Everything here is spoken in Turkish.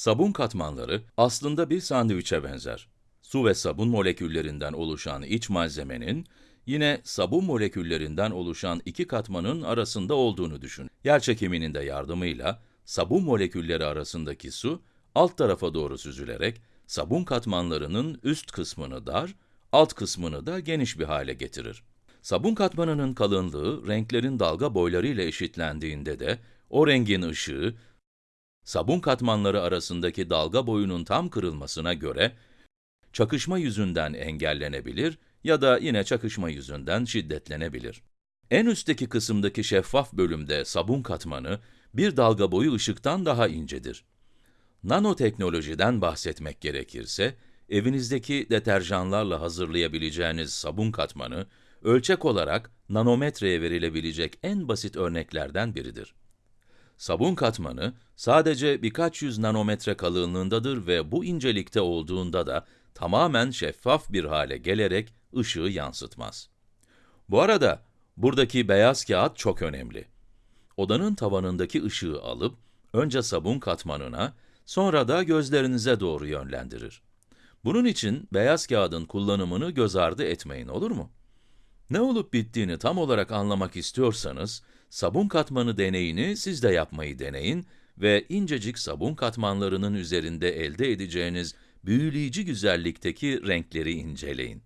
Sabun katmanları aslında bir sandviçe benzer. Su ve sabun moleküllerinden oluşan iç malzemenin, yine sabun moleküllerinden oluşan iki katmanın arasında olduğunu düşün. Yerçekiminin de yardımıyla sabun molekülleri arasındaki su alt tarafa doğru süzülerek sabun katmanlarının üst kısmını dar, alt kısmını da geniş bir hale getirir. Sabun katmanının kalınlığı renklerin dalga boyları ile eşitlendiğinde de o rengin ışığı sabun katmanları arasındaki dalga boyunun tam kırılmasına göre çakışma yüzünden engellenebilir ya da yine çakışma yüzünden şiddetlenebilir. En üstteki kısımdaki şeffaf bölümde sabun katmanı bir dalga boyu ışıktan daha incedir. Nanoteknolojiden bahsetmek gerekirse, evinizdeki deterjanlarla hazırlayabileceğiniz sabun katmanı, ölçek olarak nanometreye verilebilecek en basit örneklerden biridir. Sabun katmanı sadece birkaç yüz nanometre kalınlığındadır ve bu incelikte olduğunda da tamamen şeffaf bir hale gelerek ışığı yansıtmaz. Bu arada buradaki beyaz kağıt çok önemli. Odanın tavanındaki ışığı alıp önce sabun katmanına, sonra da gözlerinize doğru yönlendirir. Bunun için beyaz kağıdın kullanımını göz ardı etmeyin olur mu? Ne olup bittiğini tam olarak anlamak istiyorsanız, sabun katmanı deneyini siz de yapmayı deneyin ve incecik sabun katmanlarının üzerinde elde edeceğiniz büyüleyici güzellikteki renkleri inceleyin.